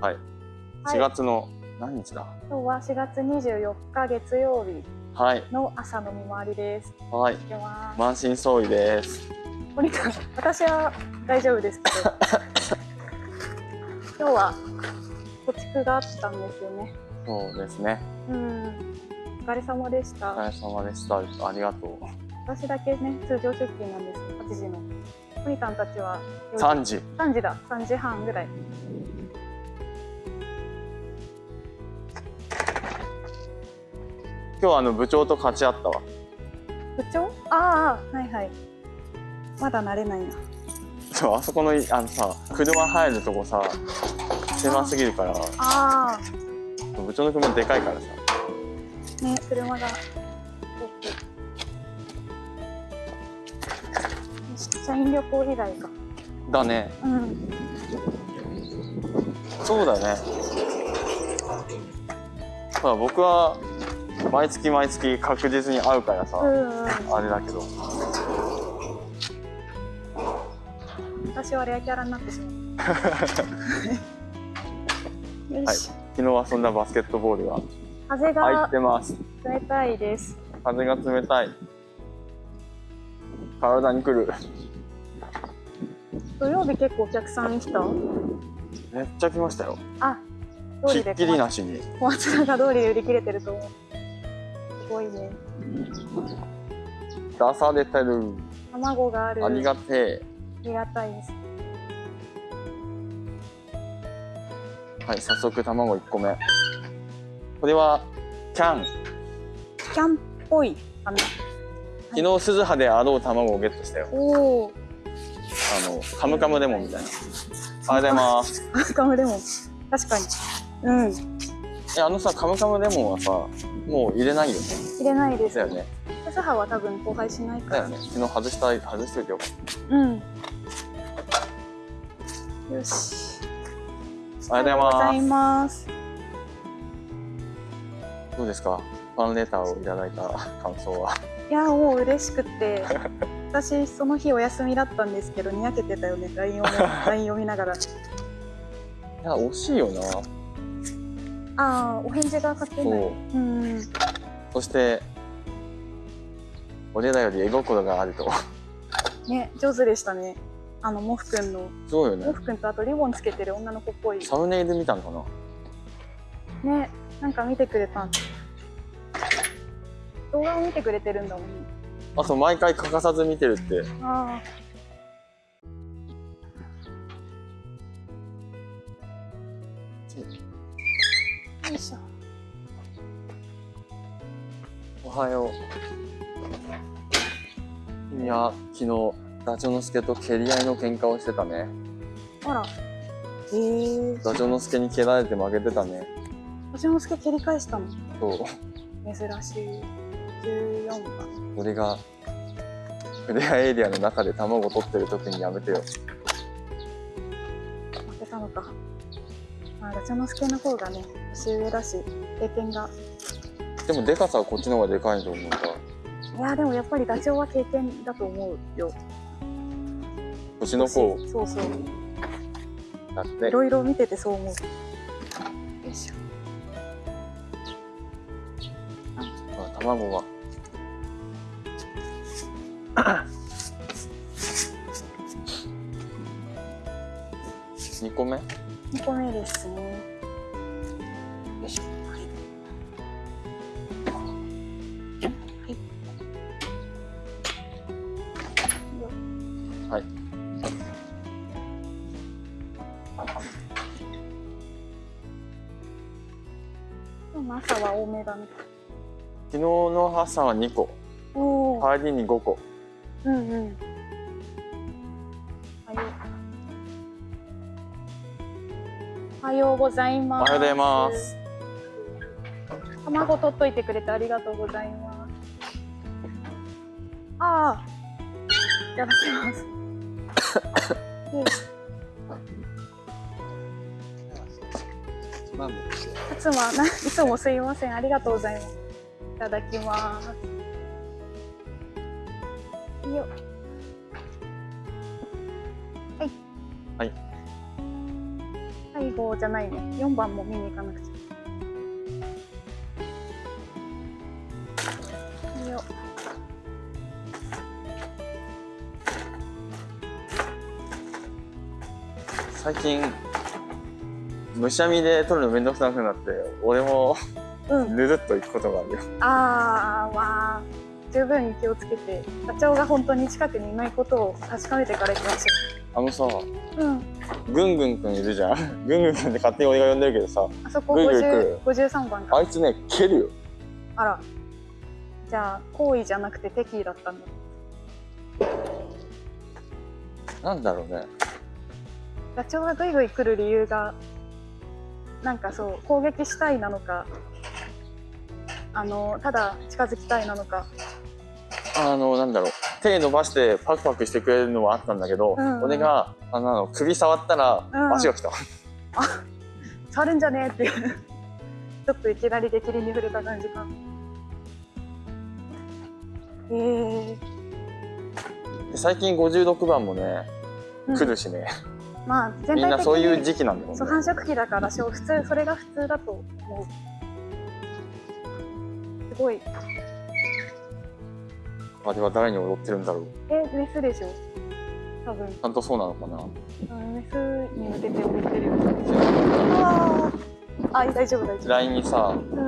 はい。4月の何日だ？今日は4月24日月曜日はい。の朝の見回りです。はい。満身創痍です。お兄さん、私は大丈夫ですけど。今日は貯蓄があったんですよね。そうですね。うん。お疲れ様でしおた。疲れ様でした。ありがとう。私だけね、通常出勤なんです。8時の。お兄さんたちは3時。3時だ。3時半ぐらい。今日あの部長と勝ち合ったわ。部長？ああ、はいはい。まだ慣れないな。そう、あそこのいあのさ、車入るとこさ、狭すぎるから、あ部長の車でかいからさ。あ、ね、車が。社員旅行以来か。だね。うん。そうだね。ただ僕は毎月毎月確実に会うからさ。あれだけど。私はレアキャラになってしまう。よはい。し、昨日遊んだバスケットボールが風入がってます。冷たいです。風が冷たい。体に来る。土曜日結構お客さん来た？めっちゃ来ましたよ。あ、通りでひっきりなしに。小松菜が通りで売り切れてると思う。すごいね。出されてる。卵がある。ありがてありがたいです。え。はい、早速卵1個目。これは、キャン。キャンっぽいかな。昨日鈴葉であろう卵をゲットしたよ。おお。あの、カムカムレモンみたいな。ありがとうございます。カムカムレモン。確かに。うん。え、あのさ、カムカムレモンはさ、もう入れないよね。入れないです。だよね。母は多分交配しないから。だよね。昨日外したい、外してよかっうん。よし。た。ありがとうございまます。す。どうですか？ファンレターをいただいた感想は？いやもう嬉しくて 私その日お休みだったんですけどにやけてたよね LINE をね LINE 読みながらいや、惜しいよな。ああお返事が書けない。そう。うん。そして、俺らより絵心があると。ね上手でしたね。あのモフくんの。そうよね。モ。フくんとあとリボンつけてる女の子っぽい。サムネイル見たのかな。ねなんか見てくれたん。動画を見てくれてるんだもんね。あと、毎回欠かさず見てるって。ああよいしょおはよう。いや、昨日、ダチョウの助と蹴り合いの喧嘩をしてたね。あらええー、ダチョウの助に蹴られて負けてたね。星之助蹴り返したの？そう。珍しい14番俺が、フレアエリアの中で卵取ってる時にやめてよ。負けたのかまあガチャ之助の方がね年上だし経験が。でも、でかさはこっちの方がでかいと思うから。いやでもやっぱりダチョウは経験だと思うよ。年の子そうそう。だって。い。ろいろ見ててそう思う。よいしょ。まあ、卵が。2個目？2個目ですねよいしょはいよはい。今日の朝は多めだね昨日の朝は2個。帰りに5個。うんうんようございおます。はようございます。卵取っといてくれてありがとうございます。ああいただきます。いつもないつもすいません。ありがとうございます。いただきます。よはいはいは最後じゃないね。4番も見に行かなくちゃ。よ最近むしゃみで取るのめんどくさくなって俺もうん。ぬるっと行くことがあるよ。あーまあ十分気をつけてダチョウが本当に近くにいないことを確かめてから行きましあのさょううん。ぐんぐんくんいるじゃん。ぐんぐんくんって勝手に俺が呼んでるけどさあそこぐいぐい来50る53番か。あいつね蹴るよ。あら。じゃあ好意じゃなくて敵意だったんだ。なんだろうね。ダチョウがグイグイ来る理由がなんかそう攻撃したいなのかあのただ近づきたいなのかあのなんだろう。手伸ばしてパクパクしてくれるのはあったんだけど、うんうん。俺があの首触ったらうん。足が来た、触るんじゃねえっていう。ちょっといきなり激鱗に触れた感じか。え。ーで最近56番もねうん。来るしね、まあ全体的にみんなそういう時期なんだよね。そう繁殖期だからしょ普通それが普通だと思う。すごいあれは誰に踊ってるんだろう。えメスでしょ？多分。ちゃんとそうなのかな？うんメスに向けて踊ってるよあー。あ大丈夫大丈夫。LINE にさ、うん。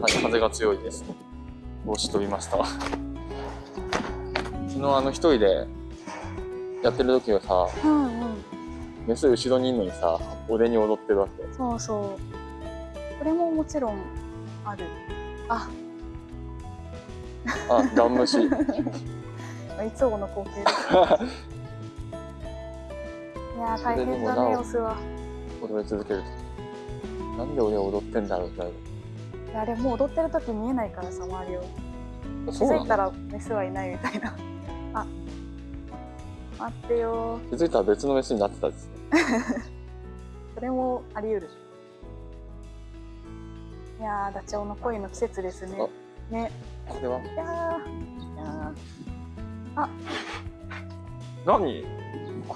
はい、風が強いです。帽子飛びました。昨日あの一人でやってる時はさうんうん。メス後ろにいるのにさ俺に踊ってるわけ。そうそう。これももちろんある。ああガン虫いつもの光景です。いやー大変だねオスは。踊り続ける。となんで俺は踊ってんだろうってなる。いやあれもう踊ってる時見えないからさ周りを。気づいたらメスはいないみたいな。あ待ってよ気づいたら別のメスになってたですね。それもあり得る。いやーダチョウの恋の季節ですね。ねこれは。いやーいや何あ。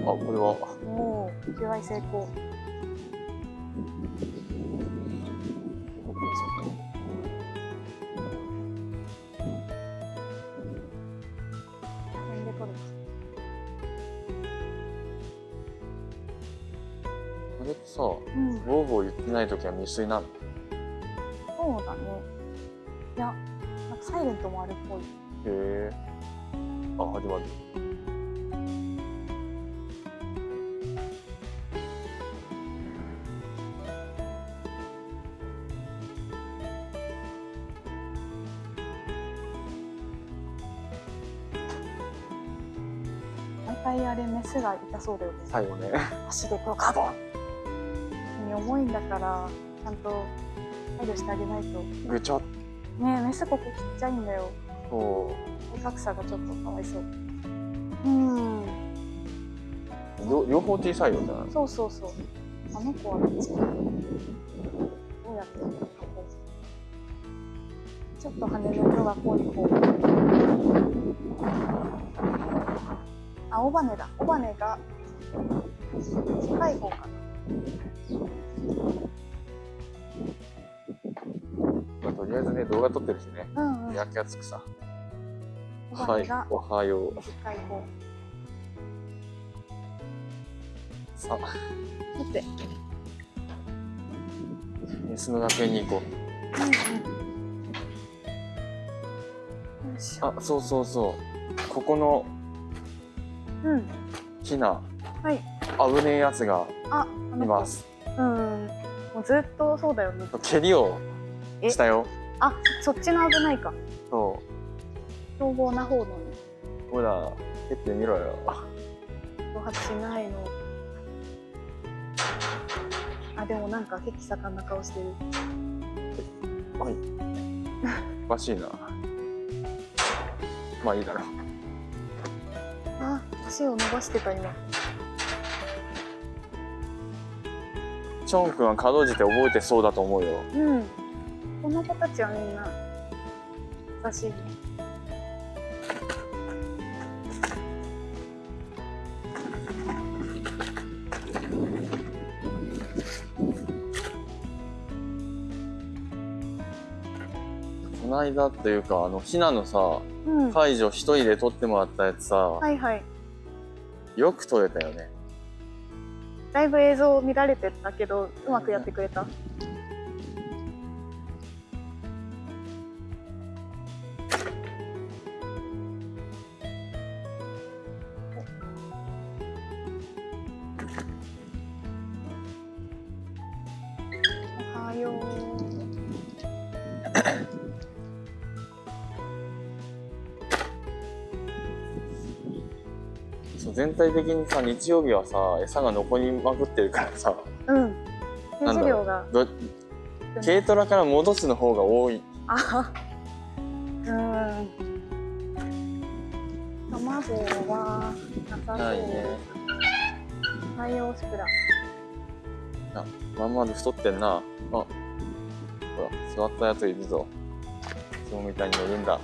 あこれは。ーもう求愛成功。あれってさうん。ボーボー言ってない時は未遂なの？そうだねいやなんかサイレントもあるっぽい。へえあ始まる。毎回あれメスが痛そうだよね。最後ね。足でこうガボン。に重いんだからちゃんと配慮してあげないと。ぐちゃっ。ねえメスここちっちゃいんだよ。と体格差がちょっとかわいそう。うん。両両方小さいよじゃないそうそうそう。あの子はどっちどうやってここちょっと羽の色が濃い方あ尾羽だ。尾羽が近い方かな。まあ、とりあえずね動画撮ってるしね。うんうん。焼きつくさ。尾はいおはよう。さあ。見て。メスの学園に行こう。んうん。うあそうそうそう。ここのうん。ヒナはい。危ねえやつがいます。うん。もうずっとそうだよね。蹴りをしたよ。あそっちの危ないか。そ凶暴な方のね。うほら蹴ってみろよ。挑発しないの。あでもなんか血気盛んな顔してる。はい。おかしいな。まあいいだろ。うあ足を伸ばしてた今。チョン君はかろうじて覚えてそうだと思うよ。うんこの子たちはみんな優しいこの間っていうかあのひなのさ、うん、解除一人で撮ってもらったやつさ、はいはい、よく撮れたよね。だいぶ映像見られてたけどうまくやってくれた、うん全体的にさ日曜日はさ餌が残りまくってるからさうん。ページ量が。ど軽トラから戻すの方が多いあうん。卵はなさそう。ないねはい、オシクラ。まんまで太ってんなあほら座ったやついるぞいつもみたいに乗るんだ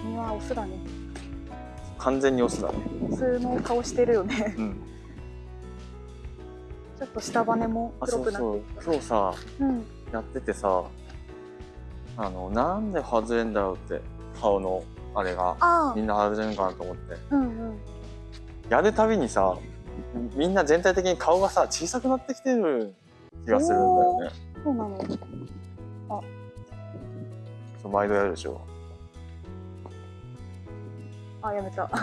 うん。身はオスだね。完全にオスだねオスの顔してるよね。うんちょっと下羽もあ黒くなってそうそうきた。今日さうん。やっててさあのなんで外れんだろうって顔のあれがあみんな外れるのかなと思ってあ。うんうん。やるたびにさみんな全体的に顔がさ小さくなってきてる気がするんだよねそうなの。そう毎度やるでしょあ、やめた。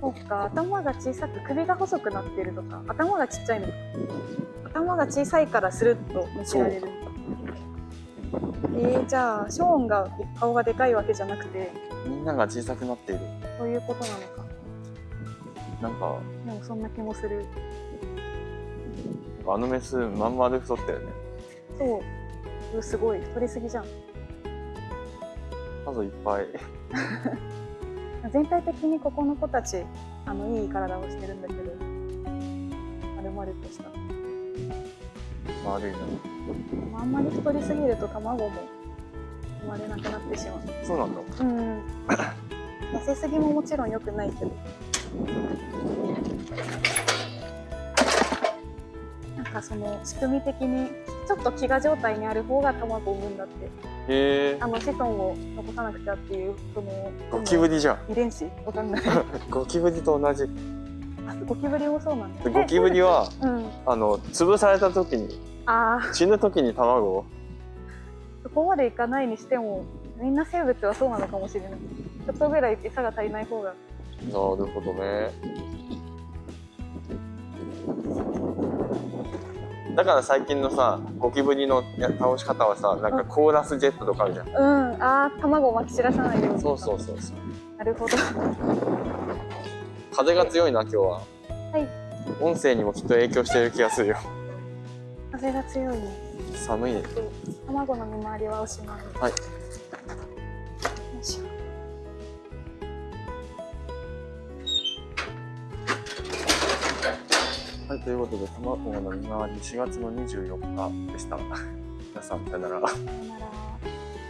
そっか、頭が小さく、首が細くなってるとか、頭がちっちゃいのか。頭が小さいからスルッと見せられる。えー、じゃあ、ショーンが顔がでかいわけじゃなくて、みんなが小さくなっているそういうことなのか。なんかでもそんな気もする。あのメスまんまで太ってるねそう。うすごい、太りすぎじゃん。数いっぱい 全体的にここの子たち、あの、いい体をしてるんだけど、丸々とした。悪いなあんまり太りすぎると卵も生まれなくなってしまう。そうなんだうん。痩せすぎももちろん良くないけど。なんかその仕組み的にちょっと飢餓状態にある方が卵を産むんだって。へえあの子孫を残さなくちゃっていうそのゴキブリじゃん遺伝子？わかんない。ゴキブリと同じあゴキブリもそうなんだ。でゴキブリはえうん。あの潰された時に死ぬ時に卵を？そこまでいかないにしてもみんな生物はそうなのかもしれない。ちょっとぐらい餌が足りない方がなるほどねだから最近のさゴキブリのや倒し方はさなんかコーラスジェットとかあるじゃんうん、ああ、卵をまき散らさないように。そうそうそうそうなるほど。風が強いな今日ははい。音声にもきっと影響してる気がするよ風が強いね。寒いねで卵の見回りはおしまい。はいよいしょ。はいということで卵の見回り4月の24日でした 皆さんさよならさよなら。